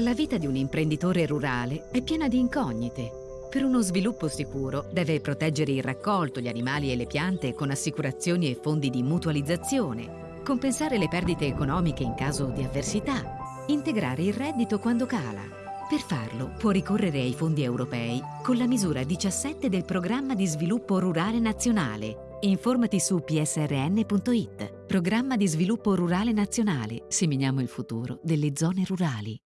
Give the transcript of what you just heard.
La vita di un imprenditore rurale è piena di incognite. Per uno sviluppo sicuro deve proteggere il raccolto, gli animali e le piante con assicurazioni e fondi di mutualizzazione, compensare le perdite economiche in caso di avversità, integrare il reddito quando cala. Per farlo può ricorrere ai fondi europei con la misura 17 del Programma di Sviluppo Rurale Nazionale. Informati su psrn.it. Programma di Sviluppo Rurale Nazionale. Seminiamo il futuro delle zone rurali.